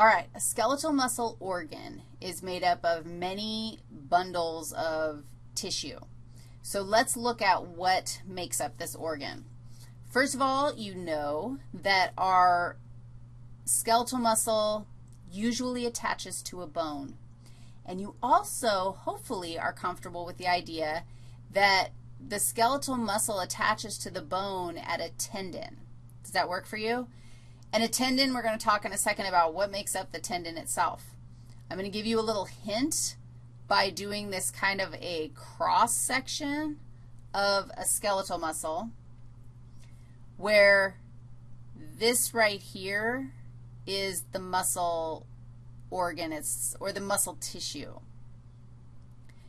All right, a skeletal muscle organ is made up of many bundles of tissue. So let's look at what makes up this organ. First of all, you know that our skeletal muscle usually attaches to a bone. And you also, hopefully, are comfortable with the idea that the skeletal muscle attaches to the bone at a tendon. Does that work for you? And a tendon, we're going to talk in a second about what makes up the tendon itself. I'm going to give you a little hint by doing this kind of a cross section of a skeletal muscle where this right here is the muscle organ it's, or the muscle tissue.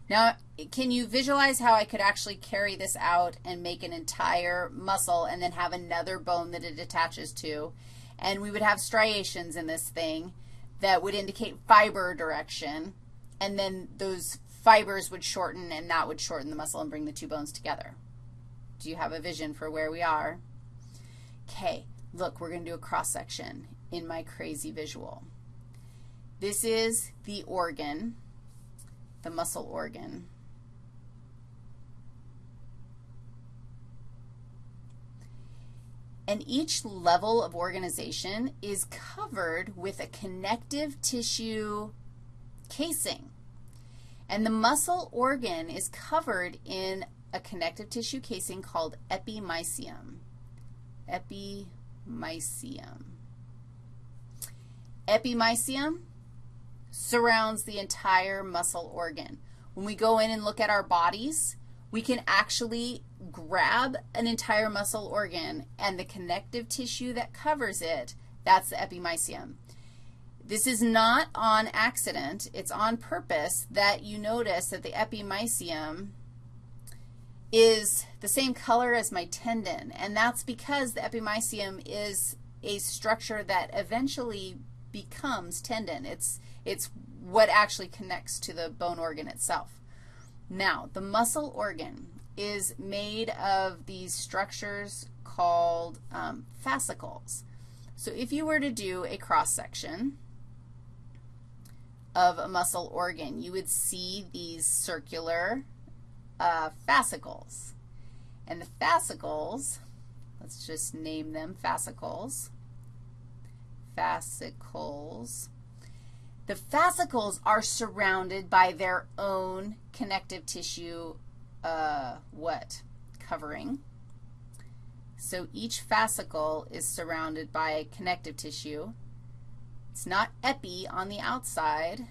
Now, can you visualize how I could actually carry this out and make an entire muscle and then have another bone that it attaches to? And we would have striations in this thing that would indicate fiber direction, and then those fibers would shorten, and that would shorten the muscle and bring the two bones together. Do you have a vision for where we are? Okay, look, we're going to do a cross-section in my crazy visual. This is the organ the muscle organ. And each level of organization is covered with a connective tissue casing. And the muscle organ is covered in a connective tissue casing called epimysium. Epimysium. Epimysium surrounds the entire muscle organ. When we go in and look at our bodies, we can actually grab an entire muscle organ and the connective tissue that covers it, that's the epimysium. This is not on accident. It's on purpose that you notice that the epimysium is the same color as my tendon, and that's because the epimysium is a structure that eventually becomes tendon. It's, it's what actually connects to the bone organ itself. Now, the muscle organ is made of these structures called um, fascicles. So if you were to do a cross-section of a muscle organ, you would see these circular uh, fascicles. And the fascicles, let's just name them fascicles, fascicles. The fascicles are surrounded by their own connective tissue, uh, what, covering. So each fascicle is surrounded by connective tissue. It's not epi on the outside,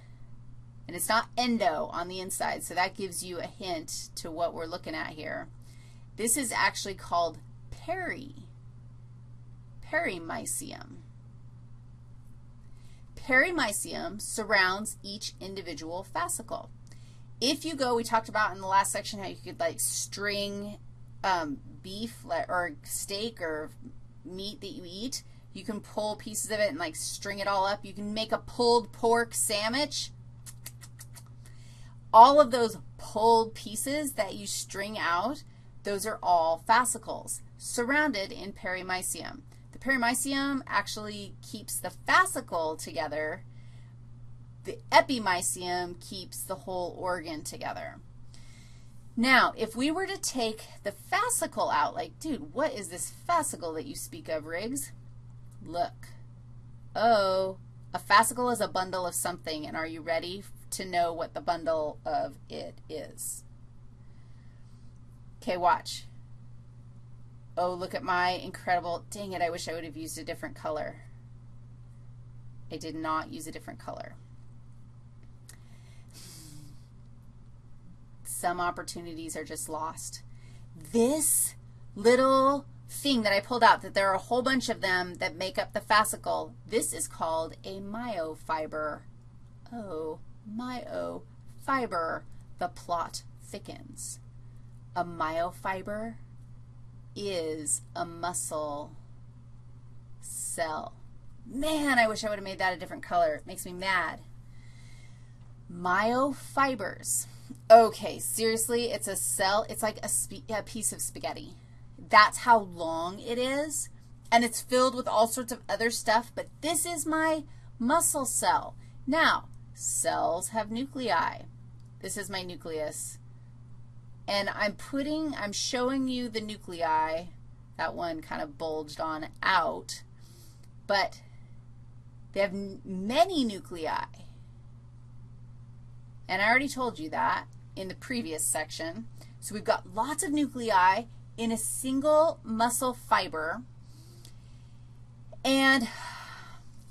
and it's not endo on the inside, so that gives you a hint to what we're looking at here. This is actually called peri, perimysium perimysium surrounds each individual fascicle. If you go, we talked about in the last section how you could like string um, beef or steak or meat that you eat. You can pull pieces of it and like string it all up. You can make a pulled pork sandwich. All of those pulled pieces that you string out, those are all fascicles surrounded in perimysium The perimysium actually keeps the fascicle together. The epimysium keeps the whole organ together. Now, if we were to take the fascicle out, like, dude, what is this fascicle that you speak of, Riggs? Look. Oh, a fascicle is a bundle of something, and are you ready to know what the bundle of it is? Okay, watch. Oh, look at my incredible, dang it, I wish I would have used a different color. I did not use a different color. Some opportunities are just lost. This little thing that I pulled out, that there are a whole bunch of them that make up the fascicle, this is called a myofiber. Oh, myofiber. The plot thickens. A myofiber is a muscle cell. Man, I wish I would have made that a different color. It makes me mad. Myofibers. Okay, seriously, it's a cell. It's like a, a, piece of spaghetti. That's how long it is, and it's filled with all sorts of other stuff, but this is my muscle cell. Now, cells have nuclei. This is my nucleus. And I'm putting, I'm showing you the nuclei. That one kind of bulged on out. But they have many nuclei. And I already told you that in the previous section. So we've got lots of nuclei in a single muscle fiber. And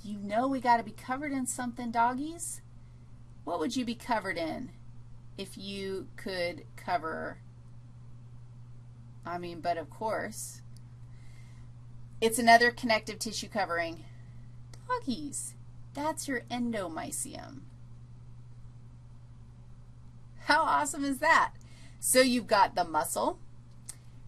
you know we got to be covered in something, doggies. What would you be covered in if you could cover, I mean, but of course, it's another connective tissue covering. Doggies, that's your endomysium. How awesome is that? So you've got the muscle.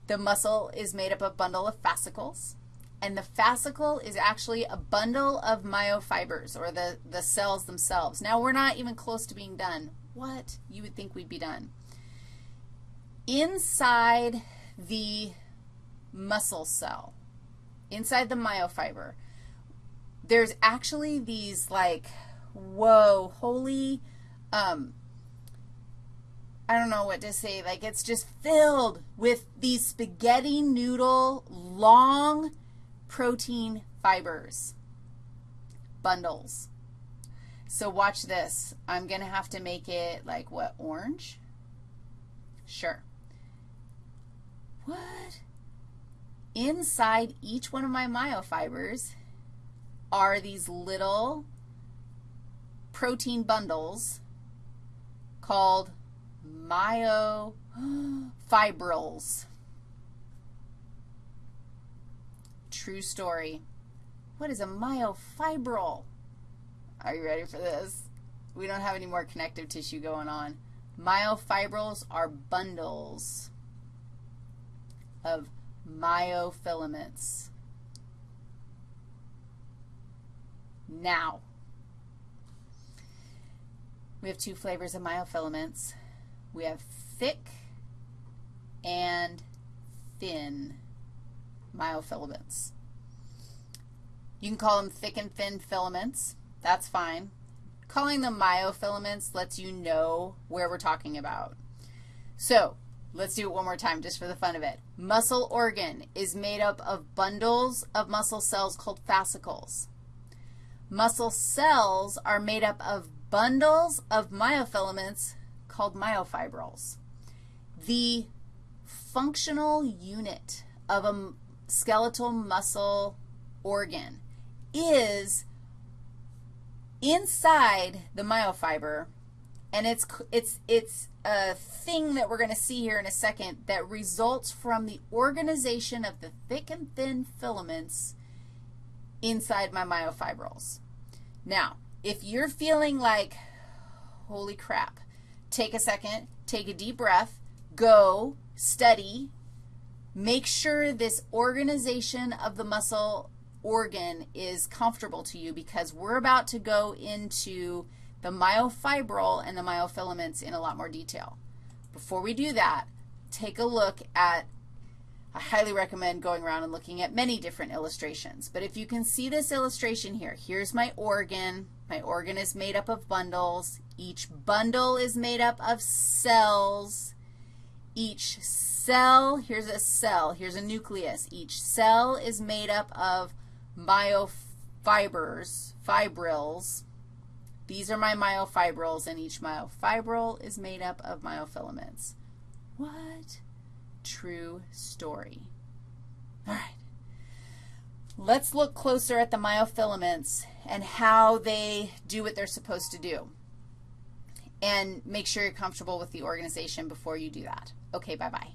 The muscle is made up of a bundle of fascicles, and the fascicle is actually a bundle of myofibers, or the, the cells themselves. Now, we're not even close to being done. What? You would think we'd be done. Inside the muscle cell, inside the myofiber, there's actually these like, whoa, holy um, I don't know what to say. Like it's just filled with these spaghetti noodle long protein fibers, bundles. So watch this. I'm going to have to make it like what, orange? Sure. What? Inside each one of my myofibers are these little protein bundles called myofibrils. True story. What is a myofibril? Are you ready for this? We don't have any more connective tissue going on. Myofibrils are bundles of myofilaments. Now, we have two flavors of myofilaments. We have thick and thin myofilaments. You can call them thick and thin filaments. That's fine. Calling them myofilaments lets you know where we're talking about. So let's do it one more time just for the fun of it. Muscle organ is made up of bundles of muscle cells called fascicles. Muscle cells are made up of bundles of myofilaments called myofibrils. The functional unit of a skeletal muscle organ is inside the myofiber, and it's, it's, it's a thing that we're going to see here in a second that results from the organization of the thick and thin filaments inside my myofibrils. Now, if you're feeling like, holy crap, take a second, take a deep breath, go, study, make sure this organization of the muscle organ is comfortable to you because we're about to go into the myofibril and the myofilaments in a lot more detail. Before we do that, take a look at, I highly recommend going around and looking at many different illustrations. But if you can see this illustration here, here's my organ. My organ is made up of bundles. Each bundle is made up of cells. Each cell, here's a cell, here's a nucleus. Each cell is made up of myofibers, fibrils. These are my myofibrils, and each myofibril is made up of myofilaments. What? True story. All right. Let's look closer at the myofilaments and how they do what they're supposed to do. And make sure you're comfortable with the organization before you do that. Okay, bye-bye.